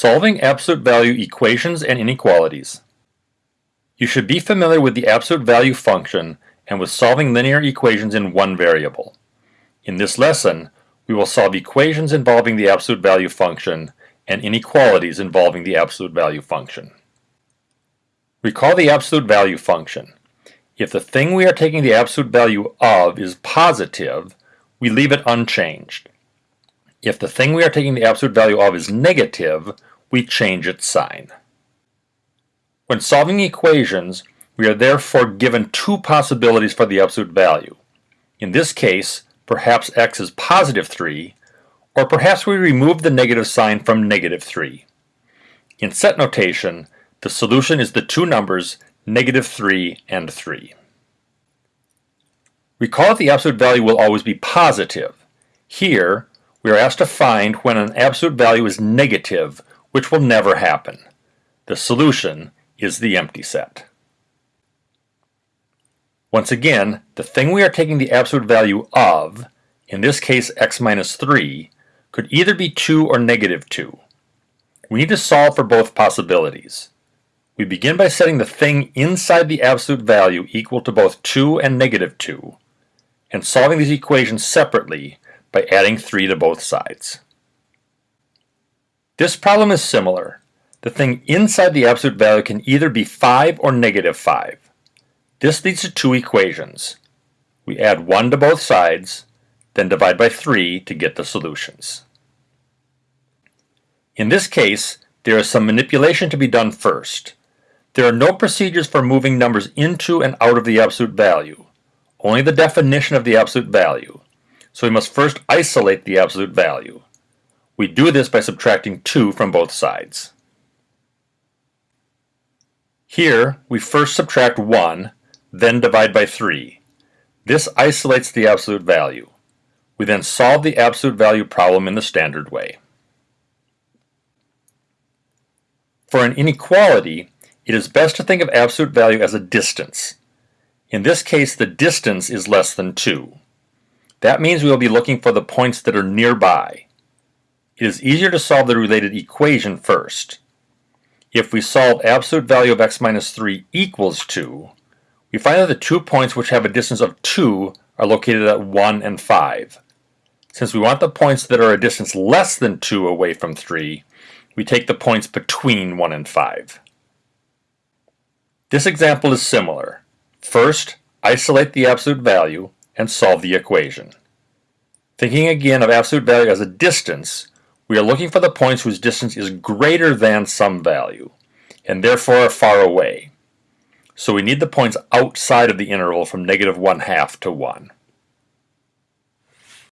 Solving absolute value equations and inequalities. You should be familiar with the absolute value function and with solving linear equations in one variable. In this lesson, we will solve equations involving the absolute value function and inequalities involving the absolute value function. Recall the absolute value function. If the thing we are taking the absolute value of is positive, we leave it unchanged. If the thing we are taking the absolute value of is negative, we change its sign. When solving equations, we are therefore given two possibilities for the absolute value. In this case, perhaps x is positive 3, or perhaps we remove the negative sign from negative 3. In set notation, the solution is the two numbers negative 3 and 3. Recall that the absolute value will always be positive. Here, we are asked to find when an absolute value is negative, which will never happen. The solution is the empty set. Once again, the thing we are taking the absolute value of, in this case x minus 3, could either be 2 or negative 2. We need to solve for both possibilities. We begin by setting the thing inside the absolute value equal to both 2 and negative 2, and solving these equations separately by adding 3 to both sides. This problem is similar. The thing inside the absolute value can either be 5 or negative 5. This leads to two equations. We add 1 to both sides, then divide by 3 to get the solutions. In this case, there is some manipulation to be done first. There are no procedures for moving numbers into and out of the absolute value, only the definition of the absolute value so we must first isolate the absolute value. We do this by subtracting 2 from both sides. Here, we first subtract 1, then divide by 3. This isolates the absolute value. We then solve the absolute value problem in the standard way. For an inequality, it is best to think of absolute value as a distance. In this case, the distance is less than 2. That means we will be looking for the points that are nearby. It is easier to solve the related equation first. If we solve absolute value of x minus 3 equals 2, we find that the two points which have a distance of 2 are located at 1 and 5. Since we want the points that are a distance less than 2 away from 3, we take the points between 1 and 5. This example is similar. First, isolate the absolute value, and solve the equation. Thinking again of absolute value as a distance, we are looking for the points whose distance is greater than some value, and therefore are far away. So we need the points outside of the interval from negative 1 half to 1.